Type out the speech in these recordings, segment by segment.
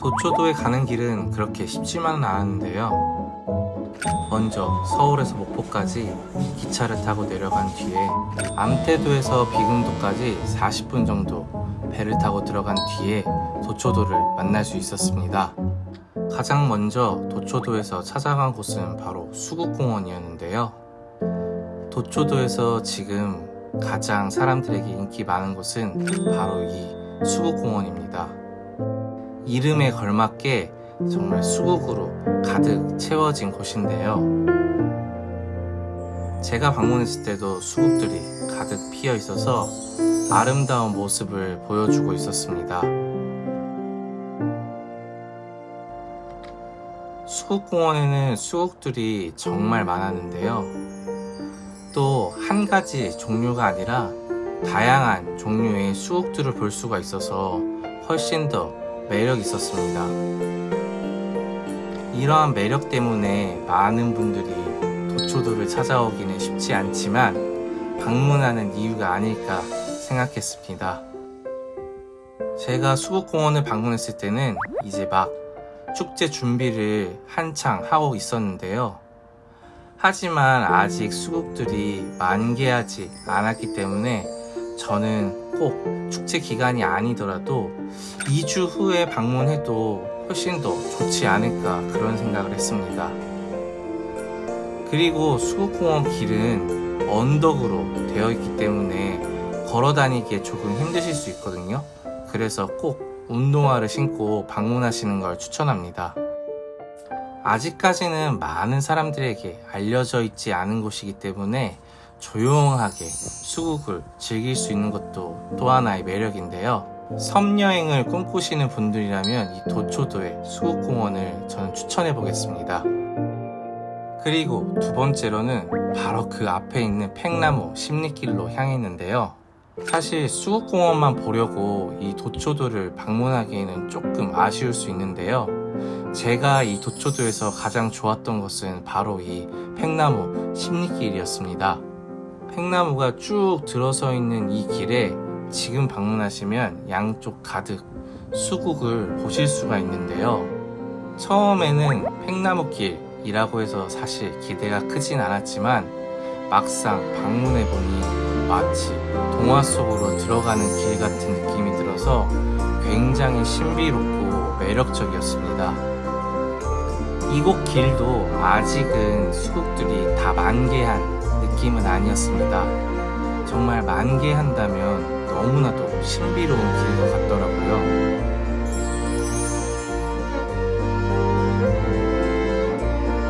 도초도에 가는 길은 그렇게 쉽지만은 않았는데요. 먼저 서울에서 목포까지 기차를 타고 내려간 뒤에 암태도에서 비금도까지 40분 정도 배를 타고 들어간 뒤에 도초도를 만날 수 있었습니다. 가장 먼저 도초도에서 찾아간 곳은 바로 수국공원이었는데요. 도초도에서 지금 가장 사람들에게 인기 많은 곳은 바로 이 수국공원입니다. 이름에 걸맞게 정말 수국으로 가득 채워진 곳인데요. 제가 방문했을 때도 수국들이 가득 피어 있어서 아름다운 모습을 보여주고 있었습니다. 수국공원에는 수국들이 정말 많았는데요. 또 한 가지 종류가 아니라 다양한 종류의 수국들을 볼 수가 있어서 훨씬 더 매력 있었습니다. 이러한 매력 때문에 많은 분들이 도초도를 찾아오기는 쉽지 않지만 방문하는 이유가 아닐까 생각했습니다. 제가 수국공원을 방문했을 때는 이제 막 축제 준비를 한창 하고 있었는데요. 하지만 아직 수국들이 만개하지 않았기 때문에 저는 꼭 축제 기간이 아니더라도 2주 후에 방문해도 훨씬 더 좋지 않을까 그런 생각을 했습니다. 그리고 수국공원 길은 언덕으로 되어 있기 때문에 걸어 다니기에 조금 힘드실 수 있거든요. 그래서 꼭 운동화를 신고 방문하시는 걸 추천합니다. 아직까지는 많은 사람들에게 알려져 있지 않은 곳이기 때문에 조용하게 수국을 즐길 수 있는 것도 또 하나의 매력인데요. 섬여행을 꿈꾸시는 분들이라면 이 도초도의 수국공원을 저는 추천해 보겠습니다. 그리고 두 번째로는 바로 그 앞에 있는 팽나무 십리길로 향했는데요. 사실 수국공원만 보려고 이 도초도를 방문하기에는 조금 아쉬울 수 있는데요. 제가 이 도초도에서 가장 좋았던 것은 바로 이 팽나무 십리길이었습니다. 팽나무가 쭉 들어서 있는 이 길에 지금 방문하시면 양쪽 가득 수국을 보실 수가 있는데요. 처음에는 팽나무길이라고 해서 사실 기대가 크진 않았지만 막상 방문해보니 마치 동화 속으로 들어가는 길 같은 느낌이 들어서 굉장히 신비롭고 매력적이었습니다. 이곳 길도 아직은 수국들이 다 만개한 느낌은 아니었습니다. 정말 만개한다면 너무나도 신비로운 길 것 같더라고요.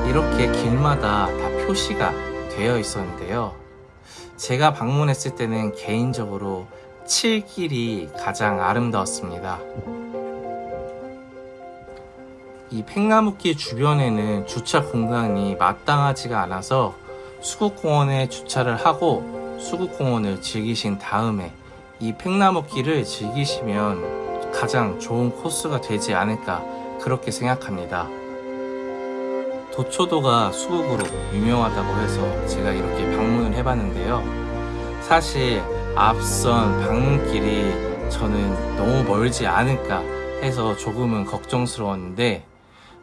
이렇게 길마다 다 표시가 되어 있었는데요. 제가 방문했을 때는 개인적으로 7길이 가장 아름다웠습니다. 이 팽나무길 주변에는 주차 공간이 마땅하지가 않아서 수국공원에 주차를 하고 수국공원을 즐기신 다음에 이 팽나무 길을 즐기시면 가장 좋은 코스가 되지 않을까 그렇게 생각합니다. 도초도가 수국으로 유명하다고 해서 제가 이렇게 방문을 해봤는데요. 사실 앞선 방문길이 저는 너무 멀지 않을까 해서 조금은 걱정스러웠는데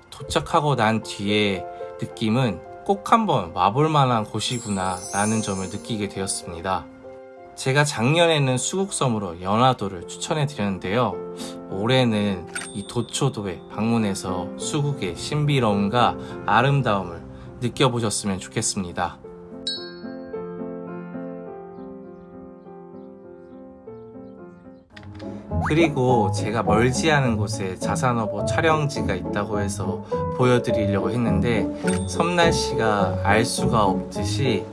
도착하고 난 뒤에 느낌은 꼭 한번 와볼 만한 곳이구나 라는 점을 느끼게 되었습니다. 제가 작년에는 수국섬으로 연화도를 추천해 드렸는데요. 올해는 이 도초도에 방문해서 수국의 신비로움과 아름다움을 느껴보셨으면 좋겠습니다. 그리고 제가 멀지 않은 곳에 자산어보 촬영지가 있다고 해서 보여드리려고 했는데 섬날씨가 알 수가 없듯이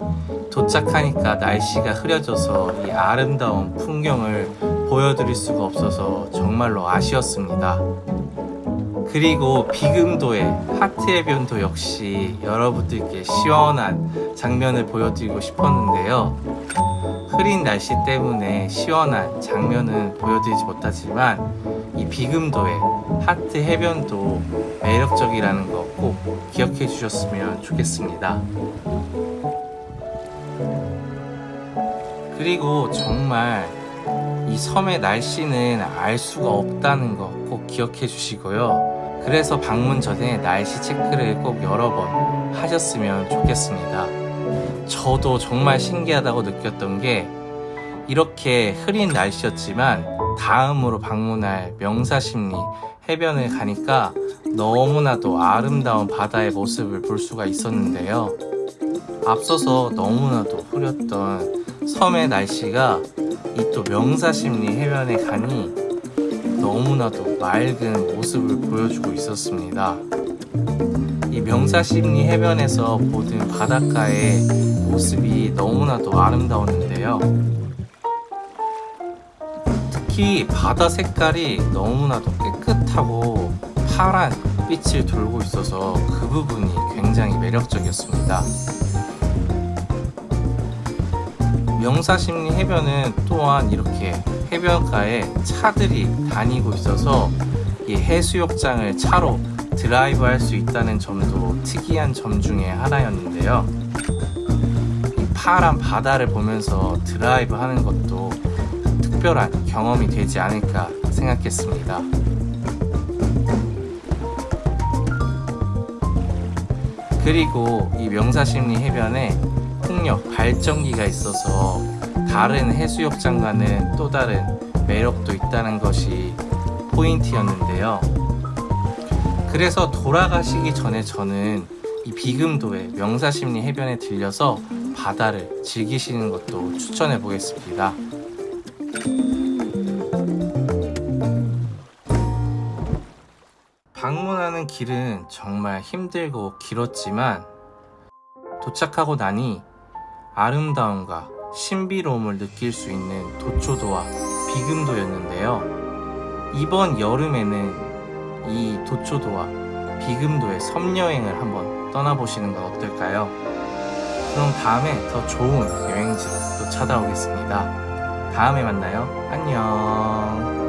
도착하니까 날씨가 흐려져서 이 아름다운 풍경을 보여드릴 수가 없어서 정말로 아쉬웠습니다. 그리고 비금도의 하트 해변도 역시 여러분들께 시원한 장면을 보여드리고 싶었는데요. 흐린 날씨 때문에 시원한 장면은 보여드리지 못하지만 이 비금도의 하트 해변도 매력적이라는 거 꼭 기억해 주셨으면 좋겠습니다. 그리고 정말 이 섬의 날씨는 알 수가 없다는 거 꼭 기억해 주시고요. 그래서 방문 전에 날씨 체크를 꼭 여러 번 하셨으면 좋겠습니다. 저도 정말 신기하다고 느꼈던 게 이렇게 흐린 날씨였지만 다음으로 방문할 명사심리 해변을 가니까 너무나도 아름다운 바다의 모습을 볼 수가 있었는데요. 앞서서 너무나도 흐렸던 섬의 날씨가 이 또 명사심리 해변에 가니 너무나도 맑은 모습을 보여주고 있었습니다. 이 명사심리 해변에서 보는 바닷가의 모습이 너무나도 아름다웠는데요. 특히 바다 색깔이 너무나도 깨끗하고 파란 빛을 돌고 있어서 그 부분이 굉장히 매력적이었습니다. 명사십리 해변은 또한 이렇게 해변가에 차들이 다니고 있어서 이 해수욕장을 차로 드라이브 할 수 있다는 점도 특이한 점 중에 하나였는데요. 이 파란 바다를 보면서 드라이브 하는 것도 특별한 경험이 되지 않을까 생각했습니다. 그리고 이 명사심리 해변에 풍력 발전기가 있어서 다른 해수욕장과는 또 다른 매력도 있다는 것이 포인트였는데요. 그래서 돌아가시기 전에 저는 이 비금도의 명사심리 해변에 들려서 바다를 즐기시는 것도 추천해 보겠습니다. 방문하는 길은 정말 힘들고 길었지만 도착하고 나니 아름다움과 신비로움을 느낄 수 있는 도초도와 비금도였는데요. 이번 여름에는 이 도초도와 비금도의 섬여행을 한번 떠나보시는 건 어떨까요? 그럼 다음에 더 좋은 여행지로 또 찾아오겠습니다. 다음에 만나요. 안녕.